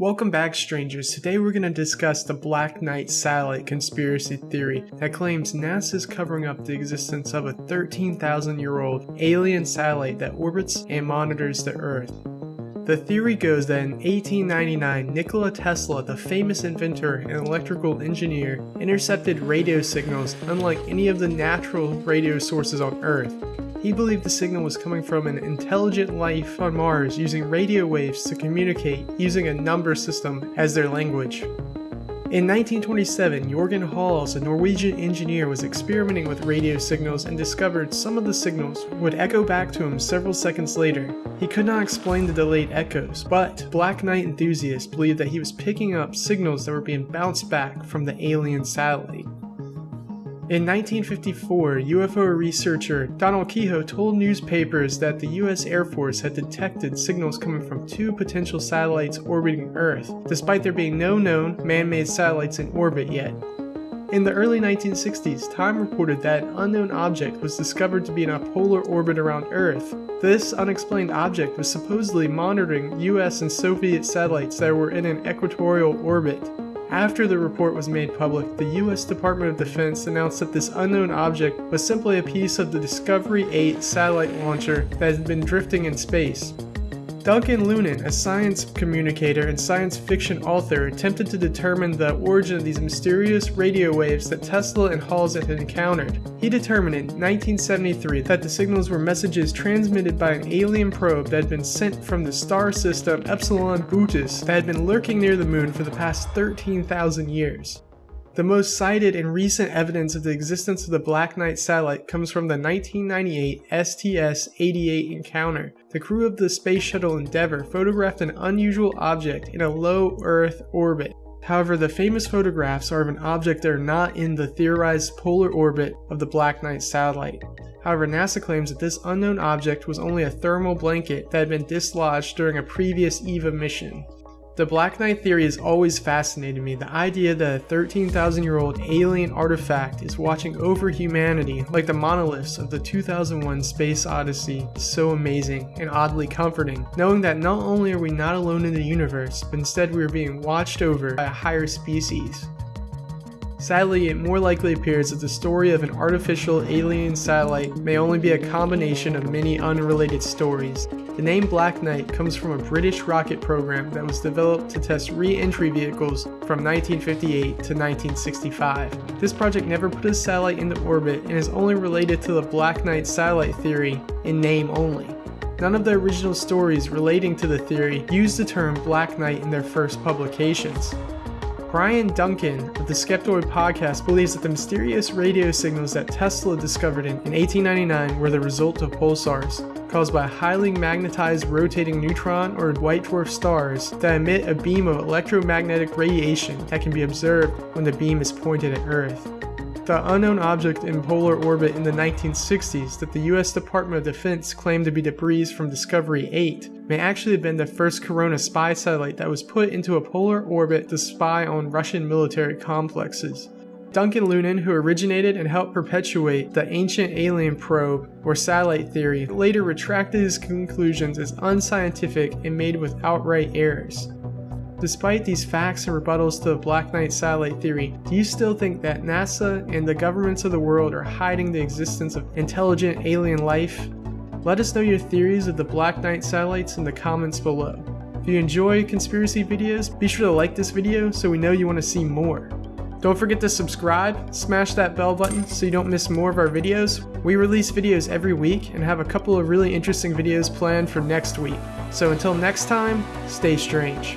Welcome back strangers, today we're going to discuss the Black Knight satellite conspiracy theory that claims NASA is covering up the existence of a 13,000 year old alien satellite that orbits and monitors the Earth. The theory goes that in 1899, Nikola Tesla, the famous inventor and electrical engineer, intercepted radio signals unlike any of the natural radio sources on Earth. He believed the signal was coming from an intelligent life on Mars using radio waves to communicate using a number system as their language. In 1927, Jorgen Hals, a Norwegian engineer, was experimenting with radio signals and discovered some of the signals would echo back to him several seconds later. He could not explain the delayed echoes, but Black Knight enthusiasts believed that he was picking up signals that were being bounced back from the alien satellite. In 1954, UFO researcher Donald Keyhoe told newspapers that the US Air Force had detected signals coming from two potential satellites orbiting Earth, despite there being no known man-made satellites in orbit yet. In the early 1960s, Time reported that an unknown object was discovered to be in a polar orbit around Earth. This unexplained object was supposedly monitoring US and Soviet satellites that were in an equatorial orbit. After the report was made public, the US Department of Defense announced that this unknown object was simply a piece of the Discovery 8 satellite launcher that had been drifting in space. Duncan Lunan, a science communicator and science fiction author, attempted to determine the origin of these mysterious radio waves that Tesla and Hals had encountered. He determined in 1973 that the signals were messages transmitted by an alien probe that had been sent from the star system Epsilon Bootis that had been lurking near the moon for the past 13,000 years. The most cited and recent evidence of the existence of the Black Knight satellite comes from the 1998 STS-88 encounter. The crew of the Space Shuttle Endeavour photographed an unusual object in a low Earth orbit. However, the famous photographs are of an object that are not in the theorized polar orbit of the Black Knight satellite. However, NASA claims that this unknown object was only a thermal blanket that had been dislodged during a previous EVA mission. The Black Knight theory has always fascinated me. The idea that a 13,000 year old alien artifact is watching over humanity, like the monoliths of the 2001 Space Odyssey, is so amazing and oddly comforting, knowing that not only are we not alone in the universe, but instead we are being watched over by a higher species. Sadly, it more likely appears that the story of an artificial alien satellite may only be a combination of many unrelated stories. The name Black Knight comes from a British rocket program that was developed to test re-entry vehicles from 1958 to 1965. This project never put a satellite into orbit and is only related to the Black Knight satellite theory in name only. None of the original stories relating to the theory used the term Black Knight in their first publications. Brian Dunning of the Skeptoid podcast believes that the mysterious radio signals that Tesla discovered in, in 1899 were the result of pulsars, caused by highly magnetized rotating neutron or white dwarf stars that emit a beam of electromagnetic radiation that can be observed when the beam is pointed at Earth. The unknown object in polar orbit in the 1960s that the US Department of Defense claimed to be debris from Discovery 8 may actually have been the first Corona spy satellite that was put into a polar orbit to spy on Russian military complexes. Duncan Lunan, who originated and helped perpetuate the ancient alien probe or satellite theory, later retracted his conclusions as unscientific and made with outright errors. Despite these facts and rebuttals to the Black Knight satellite theory, do you still think that NASA and the governments of the world are hiding the existence of intelligent alien life? Let us know your theories of the Black Knight satellites in the comments below. If you enjoy conspiracy videos, be sure to like this video so we know you want to see more. Don't forget to subscribe, smash that bell button so you don't miss more of our videos. We release videos every week and have a couple of really interesting videos planned for next week. So until next time, stay strange.